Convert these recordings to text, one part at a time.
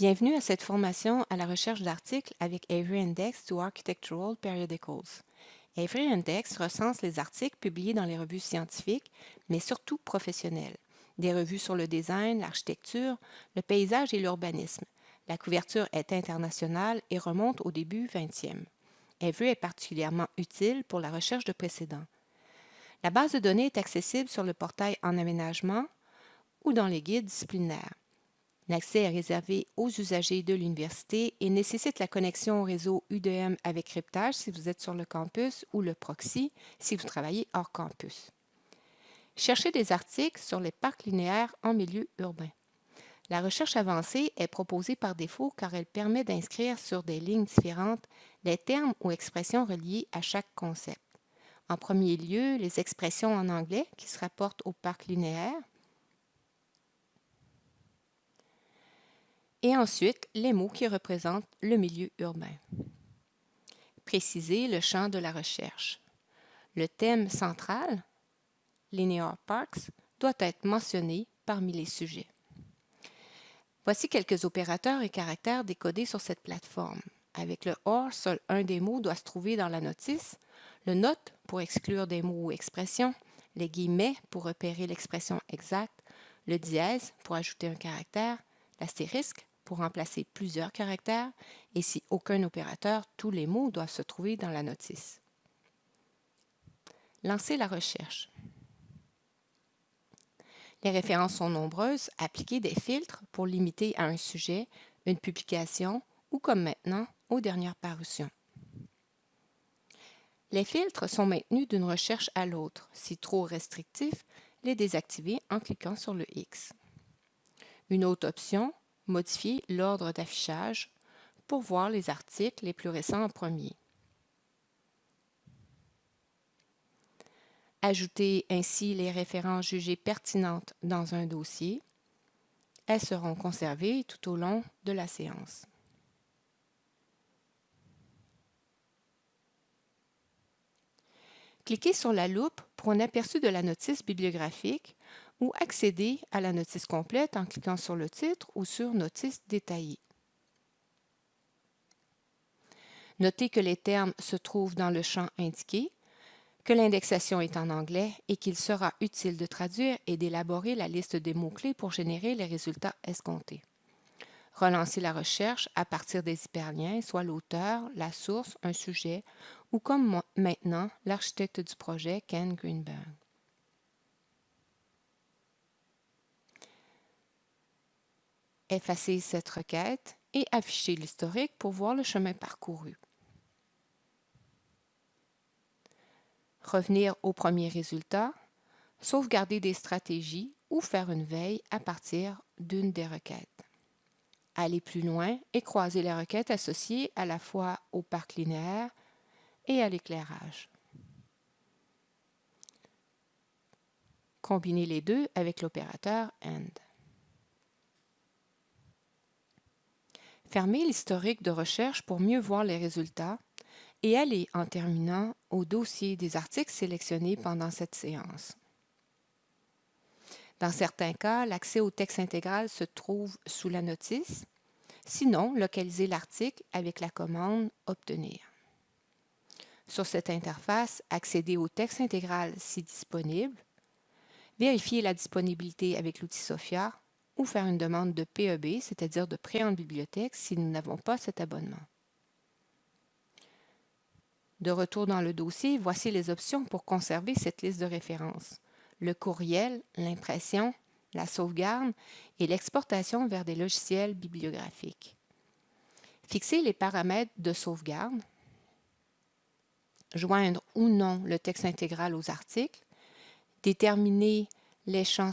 Bienvenue à cette formation à la recherche d'articles avec Avery Index to Architectural Periodicals. Avery Index recense les articles publiés dans les revues scientifiques, mais surtout professionnelles. Des revues sur le design, l'architecture, le paysage et l'urbanisme. La couverture est internationale et remonte au début 20e. Avery est particulièrement utile pour la recherche de précédents. La base de données est accessible sur le portail en aménagement ou dans les guides disciplinaires. L'accès est réservé aux usagers de l'université et nécessite la connexion au réseau UDM avec cryptage si vous êtes sur le campus ou le proxy si vous travaillez hors campus. Cherchez des articles sur les parcs linéaires en milieu urbain. La recherche avancée est proposée par défaut car elle permet d'inscrire sur des lignes différentes les termes ou expressions reliés à chaque concept. En premier lieu, les expressions en anglais qui se rapportent au parc linéaire, et ensuite les mots qui représentent le milieu urbain. Préciser le champ de la recherche. Le thème central, Linear Parks, doit être mentionné parmi les sujets. Voici quelques opérateurs et caractères décodés sur cette plateforme. Avec le OR, seul un des mots doit se trouver dans la notice, le note pour exclure des mots ou expressions, les guillemets pour repérer l'expression exacte, le dièse pour ajouter un caractère, l'astérisque pour remplacer plusieurs caractères et si aucun opérateur, tous les mots doivent se trouver dans la notice. Lancer la recherche. Les références sont nombreuses. Appliquer des filtres pour limiter à un sujet, une publication ou comme maintenant, aux dernières parutions. Les filtres sont maintenus d'une recherche à l'autre. Si trop restrictifs, les désactiver en cliquant sur le X. Une autre option, modifier l'ordre d'affichage pour voir les articles les plus récents en premier. Ajouter ainsi les références jugées pertinentes dans un dossier. Elles seront conservées tout au long de la séance. Cliquez sur la loupe pour un aperçu de la notice bibliographique ou accéder à la notice complète en cliquant sur le titre ou sur Notice détaillée. Notez que les termes se trouvent dans le champ indiqué, que l'indexation est en anglais et qu'il sera utile de traduire et d'élaborer la liste des mots-clés pour générer les résultats escomptés. Relancez la recherche à partir des hyperliens, soit l'auteur, la source, un sujet, ou comme maintenant l'architecte du projet, Ken Greenberg. Effacer cette requête et afficher l'historique pour voir le chemin parcouru. Revenir au premier résultat, sauvegarder des stratégies ou faire une veille à partir d'une des requêtes. Aller plus loin et croiser les requêtes associées à la fois au parc linéaire et à l'éclairage. Combiner les deux avec l'opérateur AND. Fermez l'historique de recherche pour mieux voir les résultats et allez en terminant au dossier des articles sélectionnés pendant cette séance. Dans certains cas, l'accès au texte intégral se trouve sous la notice. Sinon, localisez l'article avec la commande « Obtenir ». Sur cette interface, accédez au texte intégral si disponible, vérifiez la disponibilité avec l'outil SOFIA ou faire une demande de PEB, c'est-à-dire de prêt en bibliothèque, si nous n'avons pas cet abonnement. De retour dans le dossier, voici les options pour conserver cette liste de références. Le courriel, l'impression, la sauvegarde et l'exportation vers des logiciels bibliographiques. Fixer les paramètres de sauvegarde, joindre ou non le texte intégral aux articles, déterminer les champs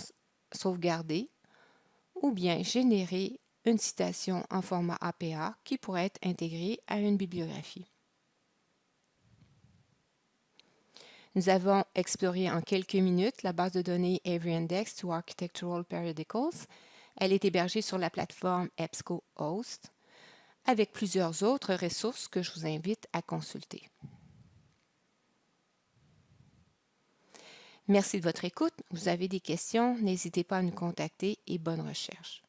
sauvegardés, ou bien générer une citation en format APA qui pourrait être intégrée à une bibliographie. Nous avons exploré en quelques minutes la base de données Avery Index to Architectural Periodicals. Elle est hébergée sur la plateforme EBSCOhost avec plusieurs autres ressources que je vous invite à consulter. Merci de votre écoute. Vous avez des questions, n'hésitez pas à nous contacter et bonne recherche.